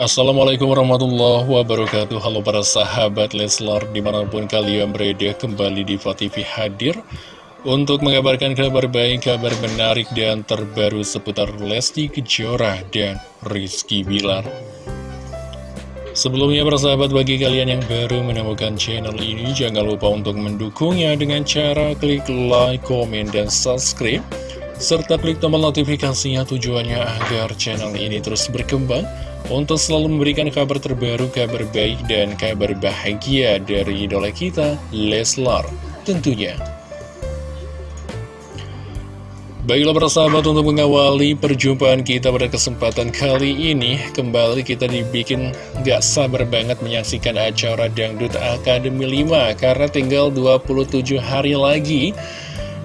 Assalamualaikum warahmatullahi wabarakatuh. Halo para sahabat Leslar Di mana pun kalian berada kembali di TV hadir Untuk mengabarkan kabar baik, kabar menarik dan terbaru seputar Lesti Kejora dan Rizky Bilar. Sebelumnya para sahabat bagi kalian yang baru menemukan channel ini Jangan lupa untuk mendukungnya dengan cara klik like, komen, dan subscribe serta klik tombol notifikasinya tujuannya agar channel ini terus berkembang untuk selalu memberikan kabar terbaru, kabar baik, dan kabar bahagia dari idola kita, Leslar tentunya. Baiklah persahabat untuk mengawali perjumpaan kita pada kesempatan kali ini Kembali kita dibikin gak sabar banget menyaksikan acara Dangdut Akademi 5 Karena tinggal 27 hari lagi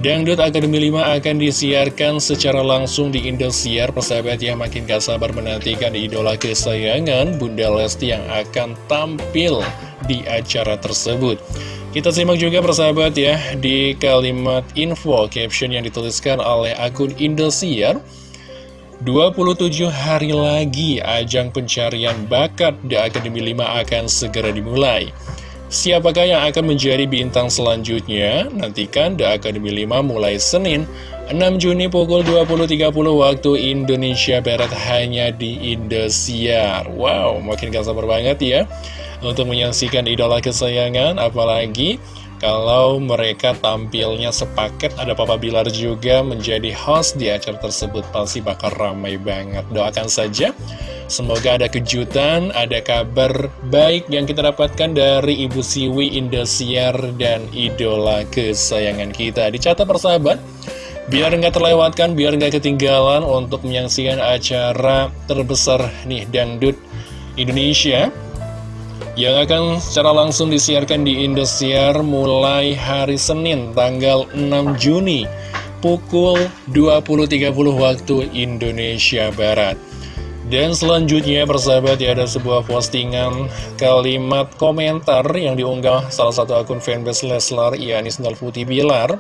Dangdut Akademi 5 akan disiarkan secara langsung di Indosiar Persahabat yang makin gak sabar menantikan idola kesayangan Bunda Lesti yang akan tampil di acara tersebut. Kita simak juga persahabat ya di kalimat info caption yang dituliskan oleh akun Indosiar 27 hari lagi ajang pencarian bakat di Akademi 5 akan segera dimulai Siapakah yang akan menjadi bintang selanjutnya? Nantikan The Academy 5 mulai Senin 6 Juni pukul 20.30 waktu Indonesia Barat hanya di Indosiar. Wow, makin gak sabar banget ya Untuk menyaksikan idola kesayangan. Apalagi kalau mereka tampilnya sepaket Ada Papa Bilar juga menjadi host di acara tersebut. Pasti bakal ramai banget. Doakan saja Semoga ada kejutan, ada kabar baik yang kita dapatkan dari Ibu Siwi Indosiar dan idola kesayangan kita. Dicatat persahabat, biar nggak terlewatkan, biar nggak ketinggalan untuk menyaksikan acara terbesar nih Dangdut Indonesia yang akan secara langsung disiarkan di Indosiar mulai hari Senin tanggal 6 Juni pukul 20.30 waktu Indonesia Barat. Dan selanjutnya persahabat ya ada sebuah postingan kalimat komentar yang diunggah salah satu akun fanbase Leslar Yanis Nalfuti Bilar.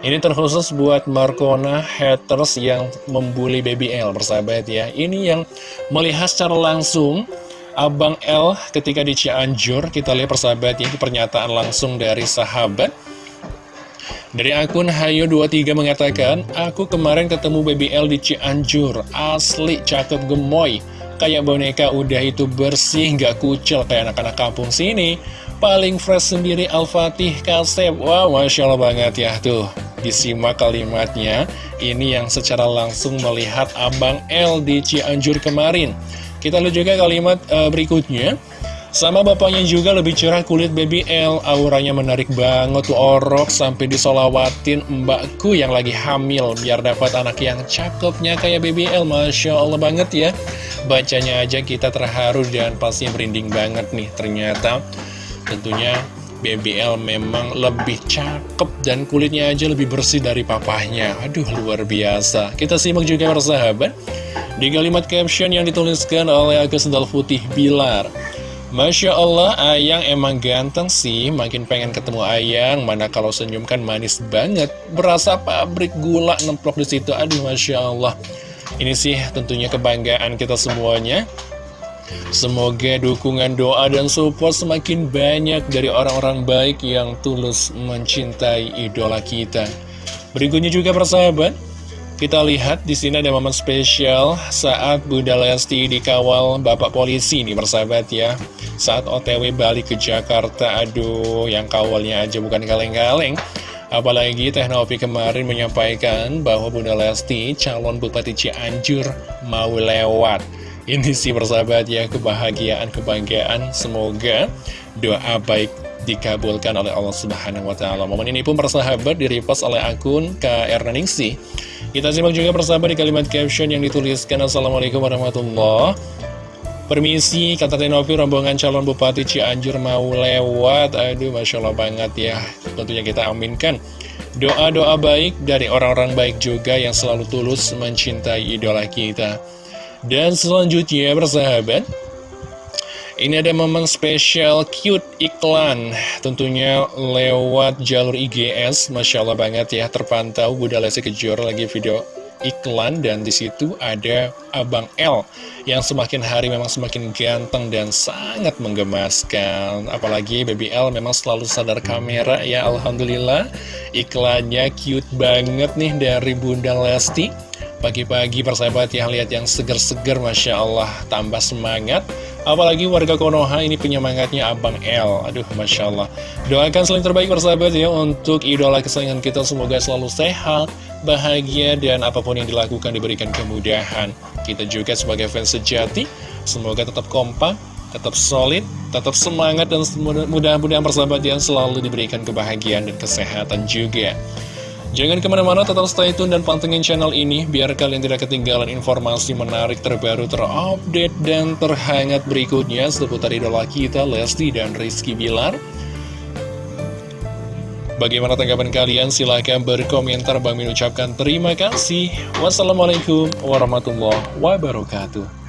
Ini terkhusus buat Markona haters yang membuli BBL persahabat ya. Ini yang melihat secara langsung Abang L ketika di Cianjur kita lihat persahabat ya pernyataan langsung dari sahabat dari akun Hayo23 mengatakan, Aku kemarin ketemu BBL di Cianjur, asli cakep gemoy. Kayak boneka udah itu bersih, gak kucel kayak anak-anak kampung sini. Paling fresh sendiri Al-Fatih Kasep. Wow, Masya Allah banget ya tuh. Disimak kalimatnya, ini yang secara langsung melihat Abang L di Cianjur kemarin. Kita lihat juga kalimat uh, berikutnya. Sama bapaknya juga lebih cerah kulit baby L. Auranya menarik banget tuh orok Sampai disolawatin mbakku yang lagi hamil. Biar dapat anak yang cakepnya kayak baby L. Masya Allah banget ya. Bacanya aja kita terharu dan pasti merinding banget nih. Ternyata tentunya BBL memang lebih cakep dan kulitnya aja lebih bersih dari papahnya. Aduh luar biasa. Kita simak juga persahabat. Di kalimat caption yang dituliskan oleh Agus Putih Bilar Masya Allah, Ayang emang ganteng sih, makin pengen ketemu Ayang, mana kalau senyum kan manis banget, berasa pabrik gula nemplok di situ. Aduh, Masya Allah. Ini sih tentunya kebanggaan kita semuanya. Semoga dukungan doa dan support semakin banyak dari orang-orang baik yang tulus mencintai idola kita. Berikutnya juga persahabat, kita lihat di sini ada momen spesial saat Bunda Lesti dikawal Bapak Polisi nih persahabat ya. Saat OTW balik ke Jakarta, aduh yang kawalnya aja bukan kaleng-kaleng. Apalagi Teknopi kemarin menyampaikan bahwa Bunda Lesti calon Bupati Cianjur mau lewat. Ini sih persahabat ya kebahagiaan, kebanggaan. Semoga doa baik dikabulkan oleh Allah Subhanahu wa taala. Momen ini pun persahabat direpost oleh akun KR Ningsi. Kita simak juga persahabat di kalimat caption yang dituliskan Assalamualaikum warahmatullahi Permisi, kata Tenovi rombongan calon Bupati Cianjur mau lewat. Aduh, Masya Allah banget ya. Tentunya kita aminkan Doa-doa baik dari orang-orang baik juga yang selalu tulus mencintai idola kita. Dan selanjutnya persahabat ini ada momen spesial cute iklan Tentunya lewat jalur IGS Masya Allah banget ya Terpantau Bunda Lesti Kejora lagi video iklan dan di situ ada Abang L yang semakin hari memang semakin ganteng dan sangat menggemaskan. Apalagi Baby L memang selalu sadar kamera ya Alhamdulillah. Iklannya cute banget nih dari Bunda Lesti. Pagi-pagi persahabat yang lihat yang seger-seger Masya Allah tambah semangat Apalagi warga Konoha ini penyemangatnya Abang L Aduh, Masya Allah. Doakan selain terbaik persahabat ya Untuk idola kesayangan kita. Semoga selalu sehat Bahagia dan apa pun yang dilakukan diberikan kemudahan. Kita juga sebagai fans sejati Semoga tetap kompak Tetap solid, tetap semangat Dan mudah-mudahan persahabat yang selalu diberikan kebahagiaan dan kesehatan juga Jangan ke mana-mana, tetap stay tune dan pantengin channel ini biar kalian tidak ketinggalan informasi menarik terbaru, terupdate, dan terhangat berikutnya seputar idola kita, Lesti dan Rizky Bilar. Bagaimana tanggapan kalian? Silahkan berkomentar. Bang Min ucapkan terima kasih. Wassalamualaikum warahmatullahi wabarakatuh.